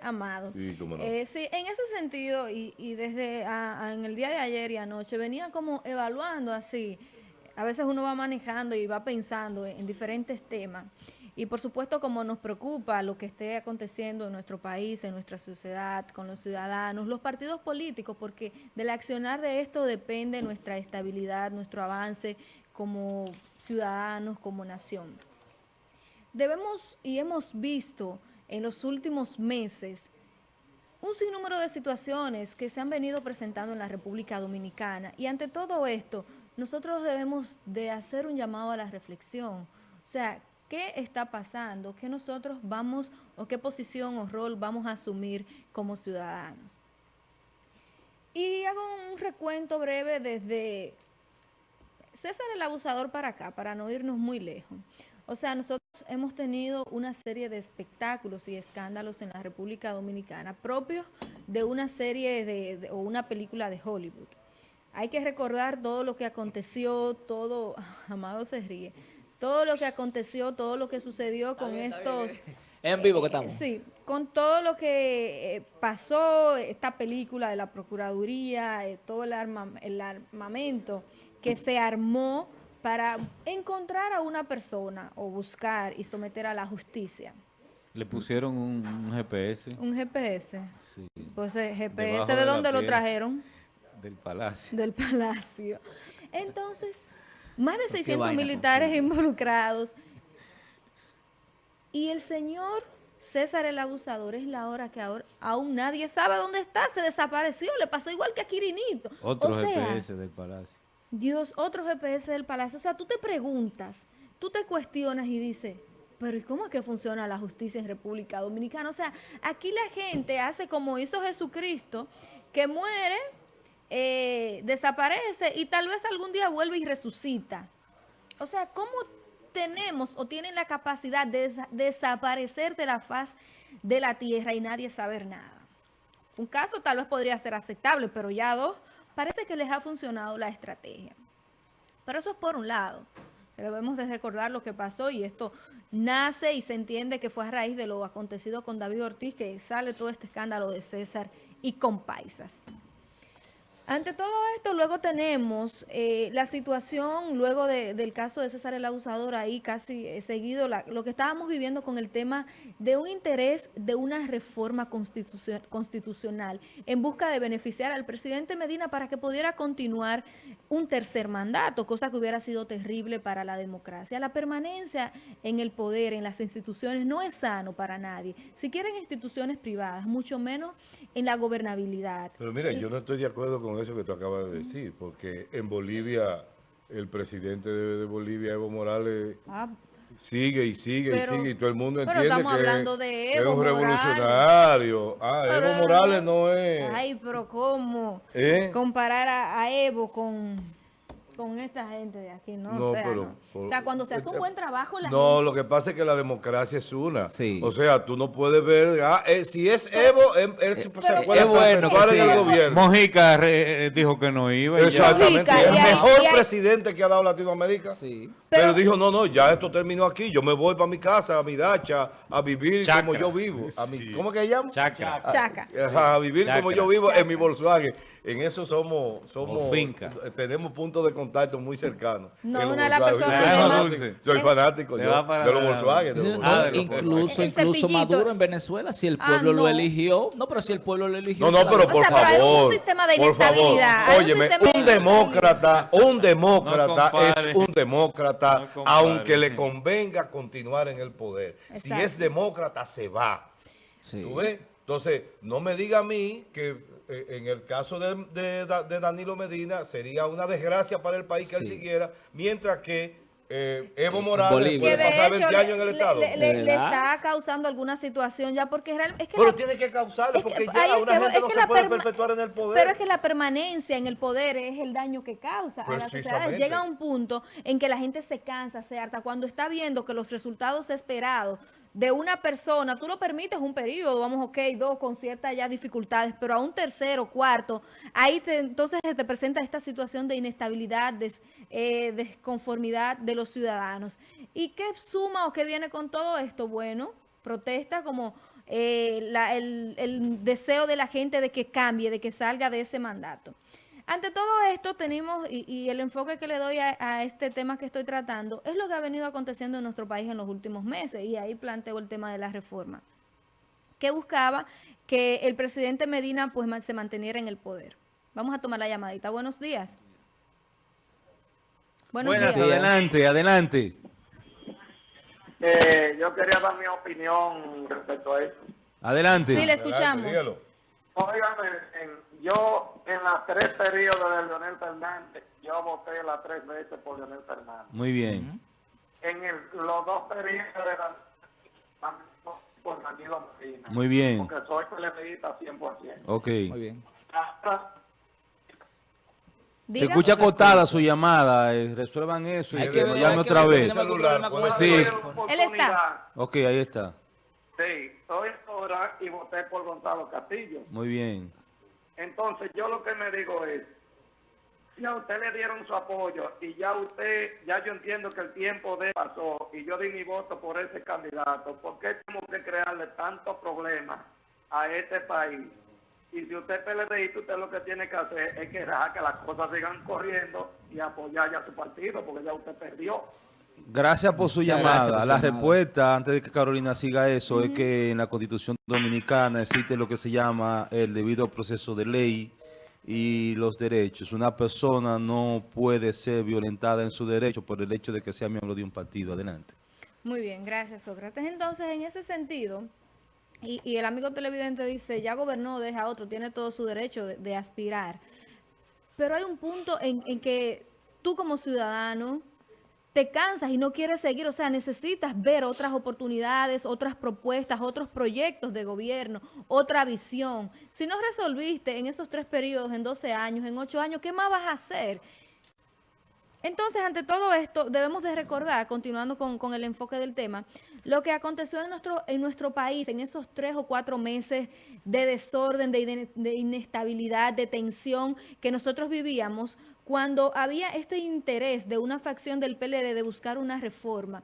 Amado. Sí, cómo no. Eh, sí, en ese sentido, y, y desde a- a- en el día de ayer y anoche, venía como evaluando así. A veces uno va manejando y va pensando en, en diferentes temas. Y por supuesto, como nos preocupa lo que esté aconteciendo en nuestro país, en nuestra sociedad, con los ciudadanos, los partidos políticos, porque del accionar de esto depende nuestra estabilidad, nuestro avance como ciudadanos, como nación. Debemos y hemos visto en los últimos meses un sinnúmero de situaciones que se han venido presentando en la República Dominicana y ante todo esto nosotros debemos de hacer un llamado a la reflexión. O sea, ¿qué está pasando? ¿Qué nosotros vamos o qué posición o rol vamos a asumir como ciudadanos? Y hago un recuento breve desde César el abusador para acá, para no irnos muy lejos. O sea, nosotros hemos tenido una serie de espectáculos y escándalos en la República Dominicana propios de una serie de, de- o una película de Hollywood. Hay que recordar todo lo que aconteció, todo, Amado se ríe, todo lo que aconteció, todo lo que sucedió con estos... En vivo que Eh, estamos. Sí, con todo lo que eh, pasó, esta película de la Procuraduría, eh, todo el, arma- el armamento que se armó para encontrar a una persona o buscar y someter a la justicia. Le pusieron un, un GPS Un GPS. sí, Pues el GPS, ¿de dónde lo trajeron? del palacio. Del palacio. Entonces, más de qué 600 vaina militares involucrados. Y el señor César el abusador es la hora que ahora aún nadie sabe dónde está. Se desapareció, le pasó igual que a Quirinito. Otro o sea, GPS del palacio. Dios, otro GPS del palacio. O sea, tú te preguntas, tú te cuestionas y dices, pero ¿y cómo es que funciona la justicia en República Dominicana? O sea, aquí la gente hace como hizo Jesucristo, que muere, eh, desaparece y tal vez algún día vuelve y resucita. O sea, ¿cómo tenemos o tienen la capacidad de desa- desaparecer de la faz de la tierra y nadie saber nada? Un caso tal vez podría ser aceptable, pero ya dos, parece que les ha funcionado la estrategia. Pero eso es por un lado. Debemos de recordar lo que pasó y esto nace y se entiende que fue a raíz de lo acontecido con David Ortiz que sale todo este escándalo de César y con Paisas. Ante todo esto, luego tenemos eh, la situación, luego de- del caso de César el Abusador, ahí casi eh, seguido, la- lo que estábamos viviendo con el tema de un interés de una reforma constitucio- constitucional en busca de beneficiar al presidente Medina para que pudiera continuar un tercer mandato, cosa que hubiera sido terrible para la democracia. La permanencia en el poder, en las instituciones, no es sano para nadie. Si quieren instituciones privadas, mucho menos en la gobernabilidad. Pero mira, yo no estoy de acuerdo con eso que tú acabas de decir, porque en Bolivia, el presidente de, de Bolivia, Evo Morales, Ah, sigue y sigue Pero- y sigue, y todo el mundo entiende que, hablando de es un revolucionario. Ah, Pero- Evo Morales no es... Ay, pero ¿cómo? ¿Eh? Comparar a, a Evo con, con esta gente de aquí, ¿no? No, o, sea, pero- no. por- O sea, cuando se hace un eh, buen trabajo, la No, gente- lo que pasa es que la democracia es una. Sí. O sea, tú no puedes ver, ah, eh, si es Evo, él, se puede es bueno el sí. gobierno. Mojica re- eh, dijo que no iba. Exactamente, Mojica, el mejor hay- presidente que ha dado Latinoamérica. Sí. Pero, Pero- dijo, no, no, ya esto terminó aquí, yo me voy para mi casa, a mi dacha, a vivir Chacra. como yo vivo. A mi, Sí. ¿Cómo que se llama? Chaca. Ajá, a vivir como yo vivo en mi Volkswagen. En eso somos, somos O finca. eh, tenemos puntos de contacto muy cercanos. No, una de las personas Soy que fanático, Eh, yo, para de los Volkswagen. de los Ah, Volkswagen. incluso, El incluso. Maduro en Venezuela, si el Ah, pueblo lo no. eligió. No, pero si el pueblo lo eligió. No, no, pero por sea, pero hay un favor. sistema de por favor. inestabilidad, hay un Óyeme, un demócrata, un demócrata No es un demócrata, No aunque le convenga continuar en el poder. Si es demócrata, se va. Sí. ¿Tú ves? Entonces, no me diga a mí que eh, en el caso de, de Da- de Danilo Medina sería una desgracia para el país que él siguiera, mientras que eh, Evo En Morales puede pasar hecho 20 años en el le, Estado. le- está causando alguna situación ya porque real- es que Pero la- tiene que causarle, es que- porque ya una que- gente no se la puede perpetuar en el poder. Pero es que la permanencia en el poder es el daño que causa a las sociedades. Llega un punto en que la gente se cansa, se harta, cuando está viendo que los resultados esperados de una persona, tú lo permites un periodo, vamos, ok, dos con ciertas ya dificultades, pero a un tercero, cuarto, ahí te- entonces se te presenta esta situación de inestabilidad, des- eh, desconformidad de los ciudadanos. ¿Y qué suma o qué viene con todo esto? Bueno, protesta como eh, la- el, el deseo de la gente de que cambie, de que salga de ese mandato. Ante todo esto tenemos, y, y el enfoque que le doy a, a este tema que estoy tratando, es lo que ha venido aconteciendo en nuestro país en los últimos meses, y ahí planteo el tema de la reforma que buscaba que el presidente Medina pues se manteniera en el poder. Vamos a tomar la llamadita. Buenos días. Buenos Buenas, días. adelante, adelante. Eh, yo quería dar mi opinión respecto a eso. Adelante. Sí, le Adelante, escuchamos. Óigame, en- yo en las tres periodos de Leonel Fernández, yo voté las tres veces por Leonel Fernández. Muy bien. En el- los dos periodos de la, por Danilo Medina. Muy bien. Porque soy PLDista 100%. Ok. Muy bien. Se escucha cortada su llamada. eh, resuelvan eso y Hay que llame otra vez. Celular, la teléfono. Él está. Ok, ahí está. Sí, soy ahora y voté por Gonzalo Castillo. Muy bien. Entonces, yo lo que me digo es, si a usted le dieron su apoyo y ya usted, ya yo entiendo que el tiempo de pasó y yo di mi voto por ese candidato, ¿por qué tengo que crearle tantos problemas a este país? Y si usted es PLDista, usted lo que tiene que hacer es que que las cosas sigan corriendo y apoyar ya su partido, porque ya usted perdió. Gracias por su Muchas llamada. gracias por su la llamada. respuesta, antes de que Carolina siga eso, es que en la Constitución Dominicana existe lo que se llama el debido proceso de ley y los derechos. Una persona no puede ser violentada en su derecho por el hecho de que sea miembro de un partido. Adelante. Muy bien, gracias Sócrates. Entonces, en ese sentido, y, y el amigo televidente dice, ya gobernó, deja a otro, tiene todo su derecho de, de aspirar. Pero hay un punto en, en que tú como ciudadano te cansas y no quieres seguir, o sea, necesitas ver otras oportunidades, otras propuestas, otros proyectos de gobierno, otra visión. Si no resolviste en esos tres periodos, en 12 años, en 8 años, ¿qué más vas a hacer? Entonces, ante todo esto, debemos de recordar, continuando con, con el enfoque del tema, lo que aconteció en nuestro, en nuestro país en esos tres o cuatro meses de desorden, de, ine- de inestabilidad, de tensión que nosotros vivíamos cuando había este interés de una facción del PLD de buscar una reforma.